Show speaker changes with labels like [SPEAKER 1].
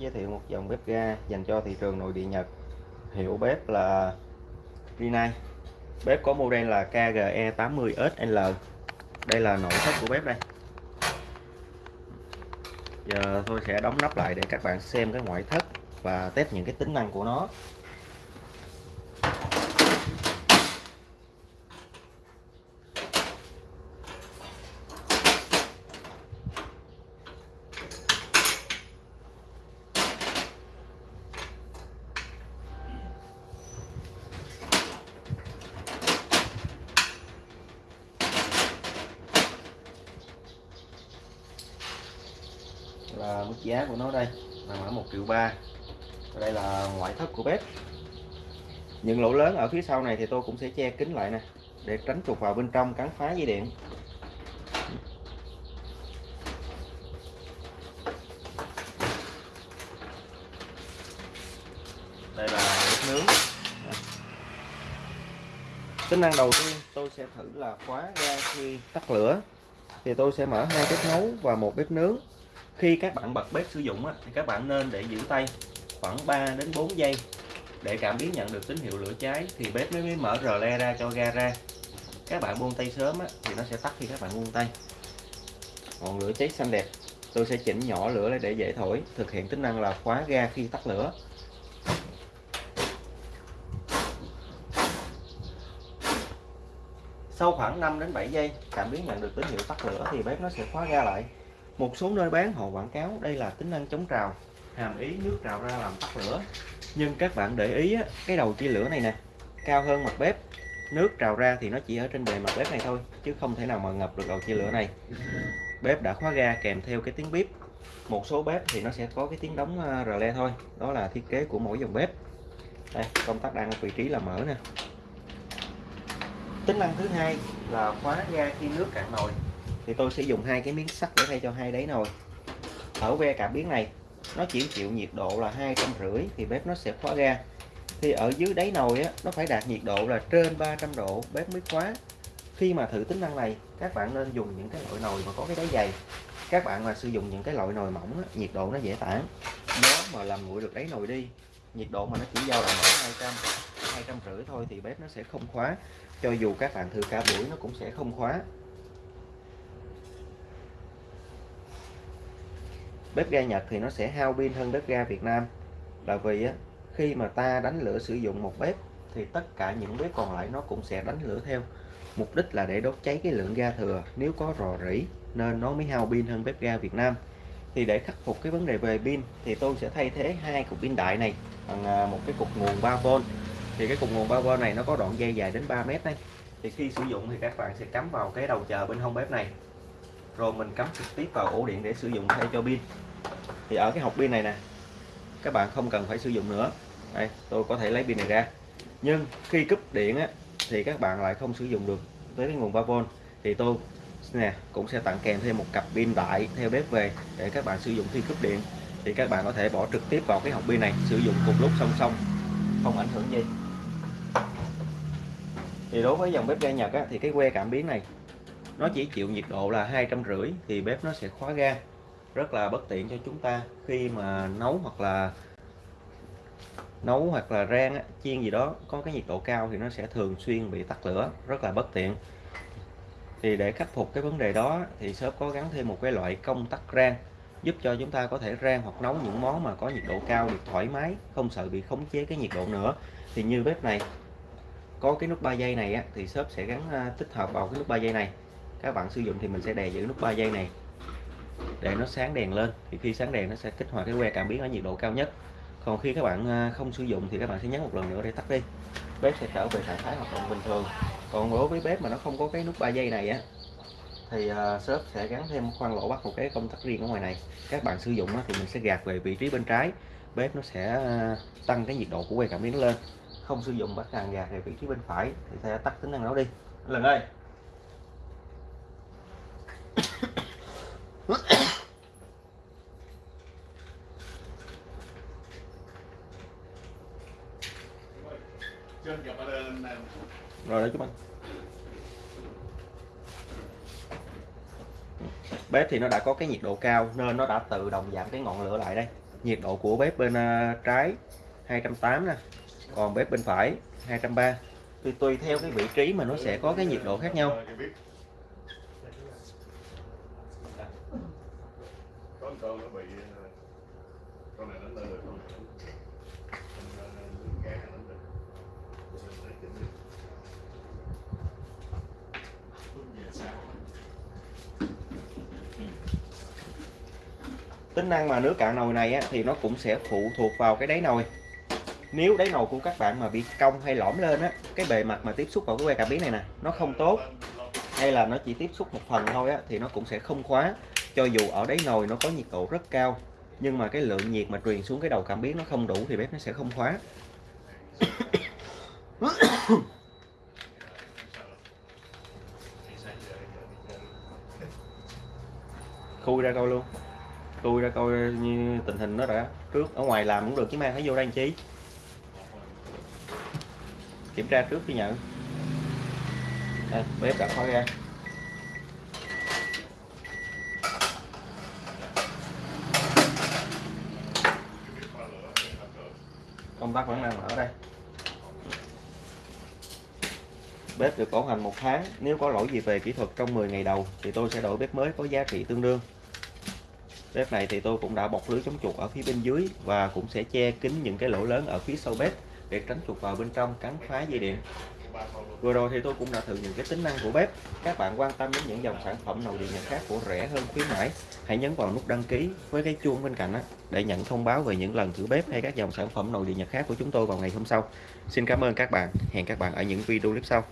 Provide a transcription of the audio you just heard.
[SPEAKER 1] giới thiệu một dòng bếp ga dành cho thị trường nội địa Nhật. Hiệu bếp là Rinnai. Bếp có model là KGE 80SL đây là nội thất của bếp đây. Giờ tôi sẽ đóng nắp lại để các bạn xem cái ngoại thất và test những cái tính năng của nó. Là mức giá của nó đây nằm ở một triệu ba. Đây là ngoại thất của bếp. Những lỗ lớn ở phía sau này thì tôi cũng sẽ che kín lại nè, để tránh trục vào bên trong, cắn phá dây điện. Đây là bếp nướng. Tính năng đầu tiên tôi sẽ thử là khóa ra khi tắt lửa. Thì tôi sẽ mở hai bếp nấu và một bếp nướng khi các bạn bật bếp sử dụng thì các bạn nên để giữ tay khoảng 3 đến 4 giây. Để cảm biến nhận được tín hiệu lửa cháy thì bếp mới mở rờ le ra cho ga ra. Các bạn buông tay sớm thì nó sẽ tắt khi các bạn buông tay. Ngọn lửa cháy xanh đẹp. Tôi sẽ chỉnh nhỏ lửa lại để dễ thổi. Thực hiện tính năng là khóa ga khi tắt lửa. Sau khoảng 5 đến 7 giây, cảm biến nhận được tín hiệu tắt lửa thì bếp nó sẽ khóa ga lại một số nơi bán họ quảng cáo, đây là tính năng chống trào, hàm ý nước trào ra làm tắt lửa. Nhưng các bạn để ý cái đầu chia lửa này nè, cao hơn mặt bếp. Nước trào ra thì nó chỉ ở trên bề mặt bếp này thôi, chứ không thể nào mà ngập được đầu chia lửa này. Bếp đã khóa ga kèm theo cái tiếng bếp một số bếp thì nó sẽ có cái tiếng đóng à, rờ le thôi, đó là thiết kế của mỗi dòng bếp. Đây, công tắc đang ở vị trí là mở nè. Tính năng thứ hai là khóa ga khi nước cạn nồi thì tôi sẽ dùng hai cái miếng sắt để thay cho hai đáy nồi. Ở ve cảm biến này nó chỉ chịu nhiệt độ là hai trăm rưỡi thì bếp nó sẽ khóa ga thì ở dưới đáy nồi á, nó phải đạt nhiệt độ là trên 300 độ bếp mới khóa. Khi mà thử tính năng này các bạn nên dùng những cái loại nồi mà có cái đáy dày. Các bạn mà sử dụng những cái loại nồi mỏng á, nhiệt độ nó dễ tản. Gió mà làm nguội được đáy nồi đi nhiệt độ mà nó chỉ dao động ở 200 200 rưỡi thôi thì bếp nó sẽ không khóa. Cho dù các bạn thử cả buổi nó cũng sẽ không khóa. Bếp ga Nhật thì nó sẽ hao pin hơn bếp ga Việt Nam. Là vì á, khi mà ta đánh lửa sử dụng một bếp thì tất cả những bếp còn lại nó cũng sẽ đánh lửa theo. Mục đích là để đốt cháy cái lượng ga thừa. Nếu có rò rỉ nên nó mới hao pin hơn bếp ga Việt Nam. Thì để khắc phục cái vấn đề về pin thì tôi sẽ thay thế hai cục pin đại này bằng à, một cái cục nguồn 3V thì cái cục nguồn 3V này nó có đoạn dây dài đến 3 mét đây thì khi sử dụng thì các bạn sẽ cắm vào cái đầu chờ bên hông bếp này rồi mình cắm trực tiếp vào ổ điện để sử dụng thay cho pin. Thì ở cái hộp pin này nè các bạn không cần phải sử dụng nữa. Đây tôi có thể lấy pin này ra. Nhưng khi cúp điện á, thì các bạn lại không sử dụng được tới cái nguồn 3V thì tôi nè cũng sẽ tặng kèm thêm một cặp pin đại theo bếp về để các bạn sử dụng khi cúp điện. Thì các bạn có thể bỏ trực tiếp vào cái hộp pin này sử dụng cùng lúc song song không ảnh hưởng gì. Thì đối với dòng bếp ga Nhật á, thì cái que cảm biến này nó chỉ chịu nhiệt độ là hai trăm rưỡi thì bếp nó sẽ khóa ga. Rất là bất tiện cho chúng ta khi mà nấu hoặc là nấu hoặc là rang chiên gì đó có cái nhiệt độ cao thì nó sẽ thường xuyên bị tắt lửa rất là bất tiện. Thì để khắc phục cái vấn đề đó thì shop có gắn thêm một cái loại công tắc rang giúp cho chúng ta có thể rang hoặc nấu những món mà có nhiệt độ cao được thoải mái không sợ bị khống chế cái nhiệt độ nữa. Thì như bếp này có cái nút 3 giây này á, thì shop sẽ gắn à, tích hợp vào cái nút 3 giây này các bạn sử dụng thì mình sẽ đè giữ nút 3 giây này. Để nó sáng đèn lên thì khi sáng đèn nó sẽ kích hoạt cái que cảm biến ở nhiệt độ cao nhất. Còn khi các bạn à, không sử dụng thì các bạn sẽ nhấn một lần nữa để tắt đi. Bếp sẽ trở về trạng thái hoạt động bình thường. Còn đối với bếp mà nó không có cái nút 3 giây này á thì uh, shop sẽ gắn thêm khoan lỗ bắt một cái công tắc riêng ở ngoài này. Các bạn sử dụng thì mình sẽ gạt về vị trí bên trái. Bếp nó sẽ à, tăng cái nhiệt độ của que cảm biến lên. Không sử dụng bắt càng gạt về vị trí bên phải thì sẽ tắt tính năng đó đi. Lần ơi. Rồi đấy chúng anh bếp thì nó đã có cái nhiệt độ cao nên nó đã tự động giảm cái ngọn lửa lại đây. Nhiệt độ của bếp bên à, trái 280 nè. Còn bếp bên phải 230 tùy tùy theo cái vị trí mà nó sẽ có cái nhiệt độ khác nhau.
[SPEAKER 2] Có con nó bị con này nó lên rồi
[SPEAKER 1] tính năng mà nước cạn nồi này á, thì nó cũng sẽ phụ thuộc vào cái đáy nồi. Nếu đáy nồi của các bạn mà bị cong hay lõm lên á cái bề mặt mà tiếp xúc vào cái que cảm biến này nè nó không tốt hay là nó chỉ tiếp xúc một phần thôi á thì nó cũng sẽ không khóa. Cho dù ở đáy nồi nó có nhiệt độ rất cao nhưng mà cái lượng nhiệt mà truyền xuống cái đầu cảm biến nó không đủ thì bếp nó sẽ không khóa. khui ra coi luôn. Khui ra coi như tình hình nó đã trước. Ở ngoài làm cũng được chứ mang phải vô đây làm chi? Kiểm tra trước khi nhận. Đây, bếp đã khói ra. Công tắc vẫn đang ở đây. Bếp được bảo hành một tháng. Nếu có lỗi gì về kỹ thuật trong 10 ngày đầu, thì tôi sẽ đổi bếp mới có giá trị tương đương. Bếp này thì tôi cũng đã bọc lưới chống chuột ở phía bên dưới và cũng sẽ che kín những cái lỗ lớn ở phía sau bếp để tránh chuột vào bên trong cắn phá dây điện. Vừa rồi thì tôi cũng đã thử những cái tính năng của bếp. Các bạn quan tâm đến những dòng sản phẩm nồi điện nhật khác của rẻ hơn khuyến mãi, hãy nhấn vào nút đăng ký với cái chuông bên cạnh để nhận thông báo về những lần thử bếp hay các dòng sản phẩm nồi điện nhật khác của chúng tôi vào ngày hôm sau. Xin cảm ơn các bạn. Hẹn các bạn ở những video clip sau.